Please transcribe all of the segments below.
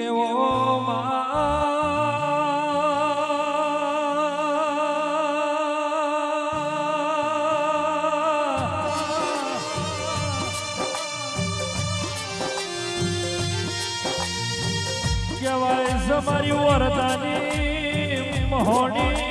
કેવો કહેવાય સમારી વરદાની મહોની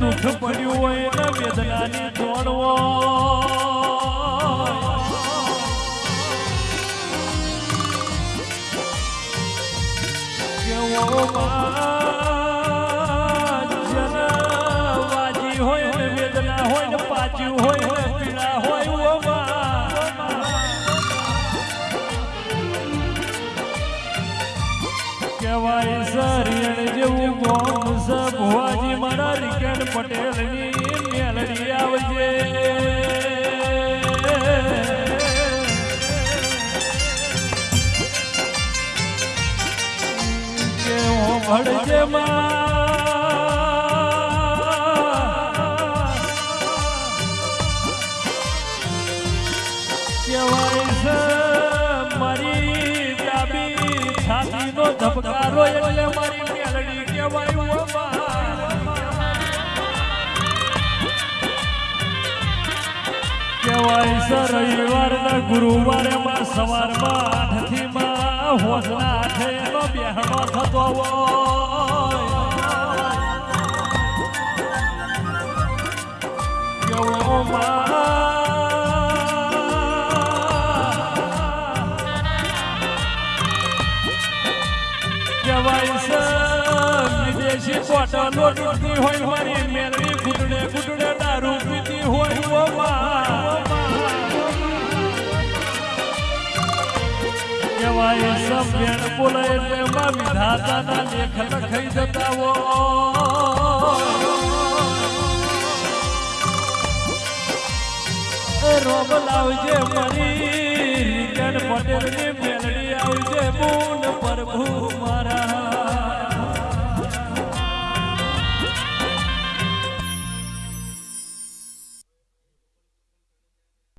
દુઃખ પડ્યું હોય ને વેદનાની તોડવો કેવો વાજી હોય ને વેદના હોય ને પાચ્યું હોય ને પીડા હોય કહેવાય સરિયણ જેવું ગોમ ભુવાજી મારા રિકેન પટેલની મેલડી આવજે. કહેવાય છે છાતીનો ધબકારો એટલે મારી મેલડી કહેવાય કહેવાય સર છે રવિવારના ગુરુવારે માં સવારમાં આઠથી માં હોજના આઠે બેહણો થતો હોય વિદેશી બોટલો લૂંટતી હોય, મારી મેળવી ગુડડે ગુડડે દારૂ પીતી હોય, ઓ. કહેવાય સભ્યણ બોલે એટલે માં વિધાતાના લેખ લખાઈ જતા હો રોગ લાવજે મારી પટેલ પટેલની